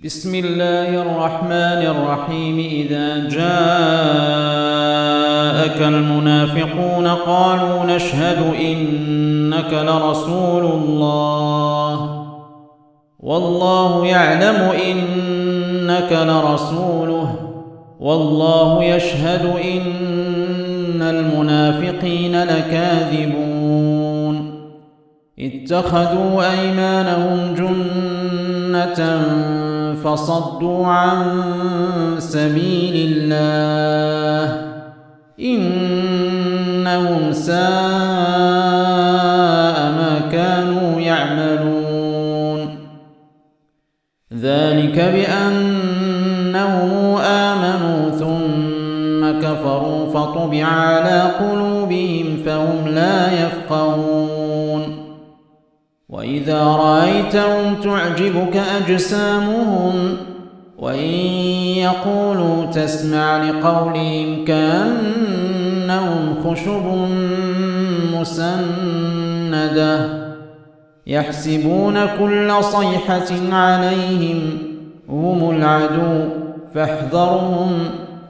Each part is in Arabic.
بسم الله الرحمن الرحيم. إذا جاءك المنافقون قالوا نشهد إنك لرسول الله. والله يعلم إنك لرسوله. والله يشهد إن المنافقين لكاذبون. اتخذوا أيمانهم جنة فصدوا عن سبيل الله. إنهم ساء ما كانوا يعملون. ذلك بأنهم آمنوا ثم كفروا فطبع على قلوبهم فهم لا يفقهون. وإذا رأيتهم تعجبك أجسامهم وإن يقولوا تسمع لقولهم كأنهم خشب مسندة يحسبون كل صيحة عليهم هم العدو فاحذرهم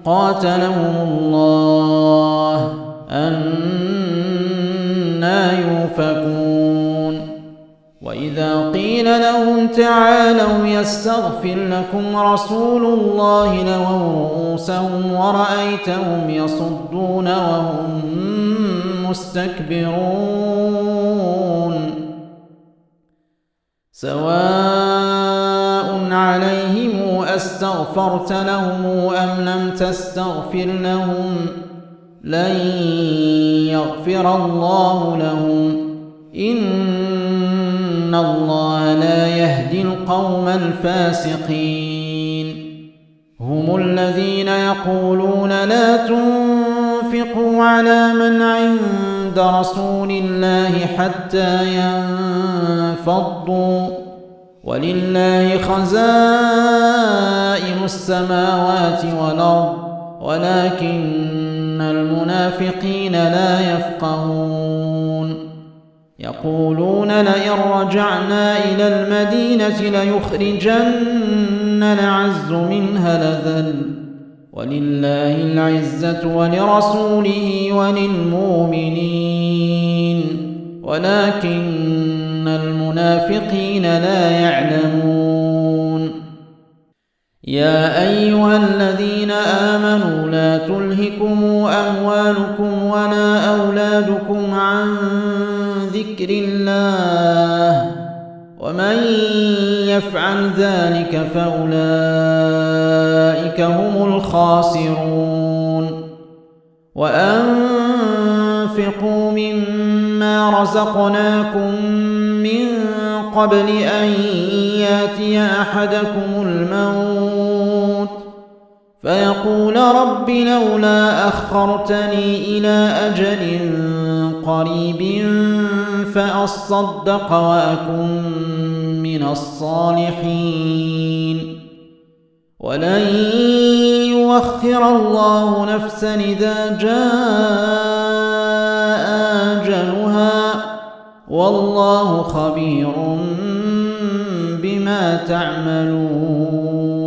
قاتلهم الله قيل لهم تعالوا يستغفر لكم رسول الله لووا رؤوسهم ورأيتهم يصدون وهم مستكبرون. سواء عليهم أستغفرت لهم أم لم تستغفر لهم لن يغفر الله لهم. إن الله لا يهدي القوم الفاسقين هم الذين يقولون لا تنفقوا على من عند رسول الله حتى ينفضوا ولله خزائن السماوات والأرض ولكن المنافقين لا يفقهون يقولون لئن رجعنا إلى المدينة ليخرجن العز منها لذل ولله العزة ولرسوله وللمؤمنين. ولكن المنافقين لا يعلمون. يا أيها الذين آمنوا لا تلهكم أموالكم ولا أولادكم ذكر الله ومن يفعل ذلك فأولئك هم الخاسرون وأنفقوا مما رزقناكم من قبل أن يأتي أحدكم الموت فيقول رب لولا أخرتني إلى أجل قريب فأصدق وأكن من الصالحين. ولن يوخر الله نفسا إذا جاء أجلها. والله خبير بما تعملون.